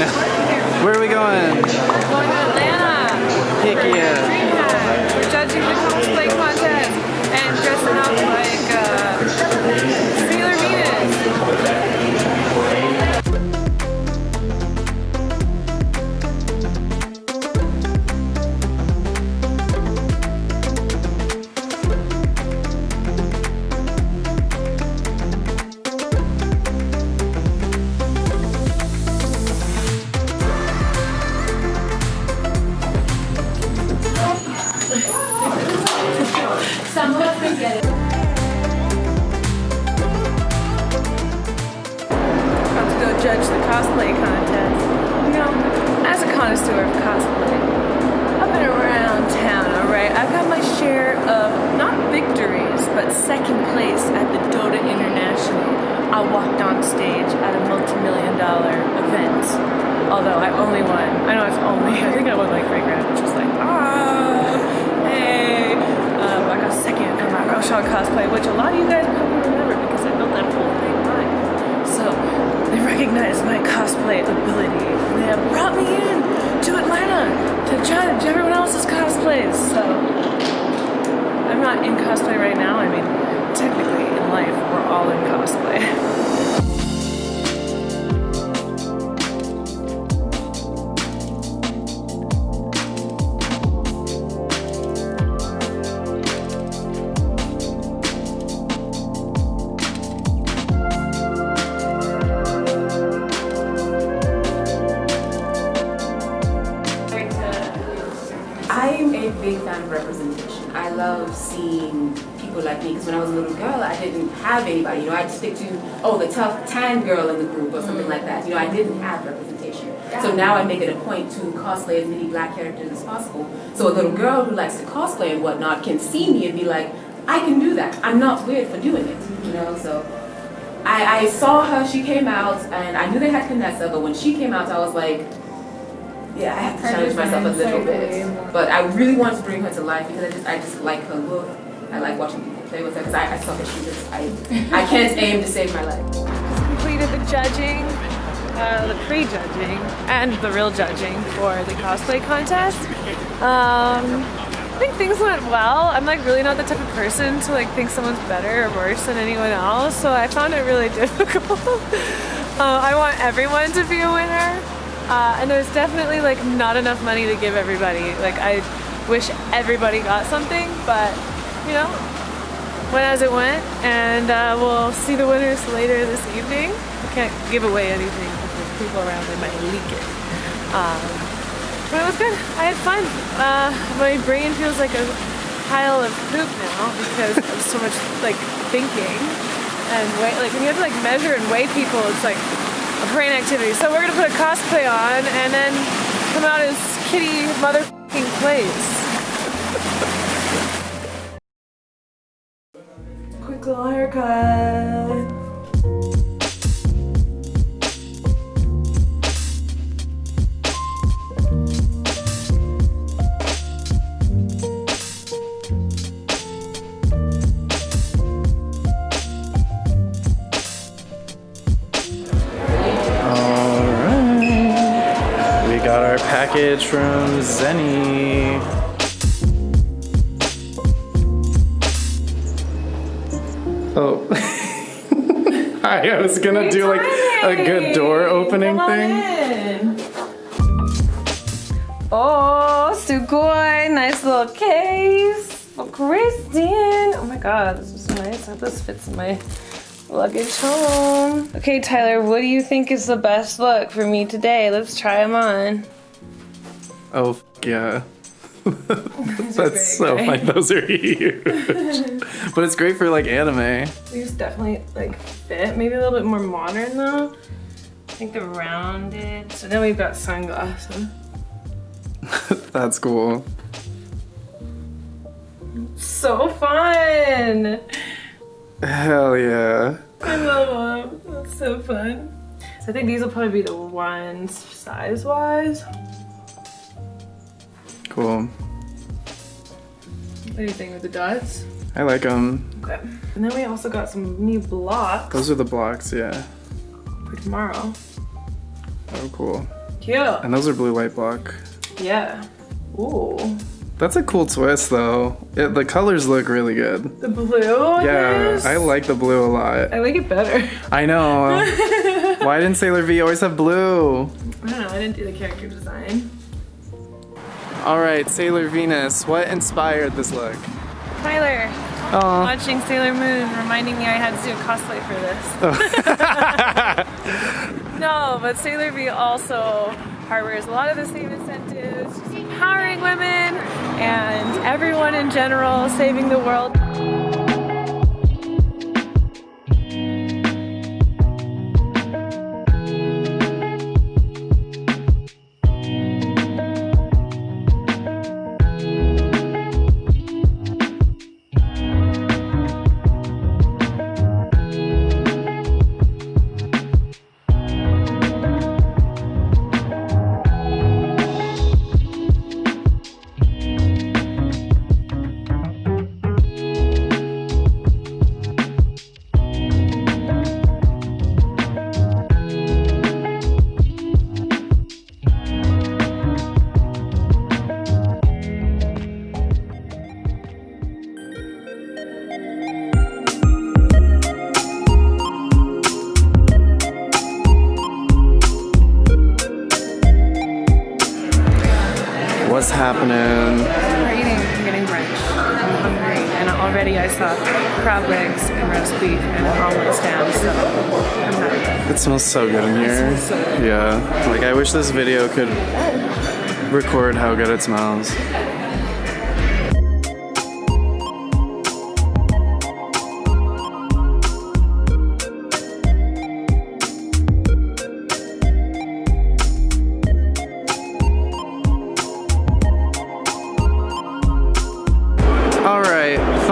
I now. I mean, technically in life, we're all in cosplay. I'm a big fan of representation. I love seeing people like me because when I was a little girl, I didn't have anybody. You know, I'd stick to, oh, the tough tan girl in the group or something like that. You know, I didn't have representation. So now I make it a point to cosplay as many black characters as possible. So a little girl who likes to cosplay and whatnot can see me and be like, I can do that. I'm not weird for doing it. You know, so I, I saw her, she came out, and I knew they had Canessa, but when she came out, I was like, yeah, I have to challenge myself a little bit. But I really want to bring her to life because I just I just like her look. I like watching people play with her because I, I suck at shooters. I I can't aim to save my life. completed the judging, uh, the pre-judging, and the real judging for the cosplay contest. Um, I think things went well. I'm like really not the type of person to like think someone's better or worse than anyone else, so I found it really difficult. uh, I want everyone to be a winner. Uh, and there's definitely like not enough money to give everybody. Like I wish everybody got something, but you know, went as it went, and uh, we'll see the winners later this evening. I can't give away anything because people around that might leak it. Um, but it was good. I had fun. Uh, my brain feels like a pile of poop now because of so much like thinking and weigh. Like when you have to like measure and weigh people, it's like a brain activity. So we're gonna put a cosplay on and then come out as Kitty motherfucking plays. Little haircut. Alright. We got our package from Zenni. Oh. I was gonna do like a good door opening thing. Oh, Sugoi, nice little case for Kristen. Oh my god, this is so nice. I hope this fits in my luggage home. Okay, Tyler, what do you think is the best look for me today? Let's try them on. Oh, yeah. That's so great. funny. Those are huge. but it's great for like anime. These definitely like fit. Maybe a little bit more modern though. I think they're rounded. So then we've got sunglasses. That's cool. So fun! Hell yeah. I love them. That's so fun. So I think these will probably be the ones size-wise. Cool. What do you think with the dots? I like them. Okay. And then we also got some new Blokz Those are the Blokz, yeah. for tomorrow. Oh, cool. Cute. And those are blue light block. Yeah. Ooh. That's a cool twist though. It, the colors look really good. The blue. Yeah, is- I like the blue a lot. I like it better. I know. Why didn't Sailor V always have blue? I don't know. I didn't do the character design. All right, Sailor Venus, what inspired this look? Tyler, Oh, watching Sailor Moon, reminding me I had to do a cosplay for this. Oh. no, but Sailor V also harbors a lot of the same incentives, empowering women and everyone in general, saving the world. What's happening? We're eating, I'm getting brunch. I'm hungry, and already I saw crab legs and roast beef and an omelet stand, so I'm happy. It smells so good in here. Yeah, like I wish this video could record how good it smells.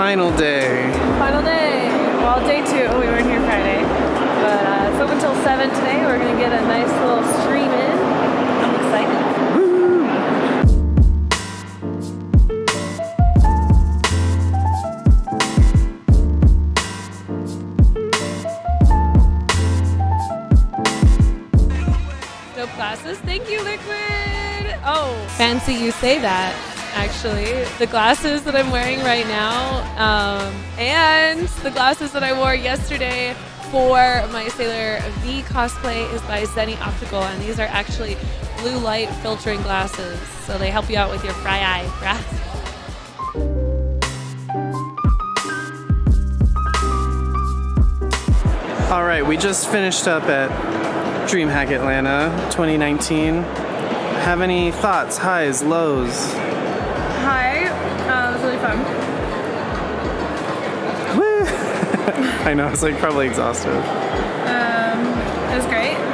Final day. Final day. Well, day two. We weren't here Friday, but uh, it's open until seven today. We're gonna get a nice little stream in. I'm excited. Dope glasses. Thank you, Liquid. Oh, fancy you say that. Actually, the glasses that I'm wearing right now, um, and the glasses that I wore yesterday for my Sailor V cosplay is by Zenni Optical, and these are actually blue light filtering glasses, so they help you out with your fry eye. Right? All right, we just finished up at DreamHack Atlanta 2019. Have any thoughts, highs, lows? I know, it's like probably exhaustive. Um, it was great.